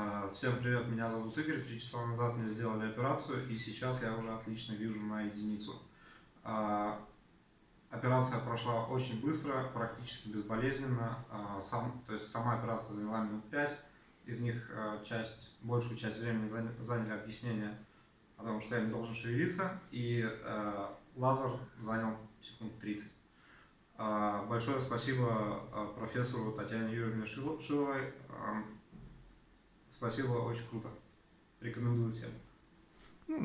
А, Всем привет, меня зовут Игорь. Три часа назад мне сделали операцию, и сейчас я уже отлично вижу на единицу. А, Операция прошла очень быстро, практически безболезненно. А, Сам, то есть сама операция заняла минут 5. Из них часть, большую часть времени заня- заняли объяснения о том, что я не должен шевелиться, и лазер занял секунд 30. А, Большое спасибо профессору Татьяне Юрьевне Шило- Шиловой. Спасибо, очень круто. Рекомендую всем.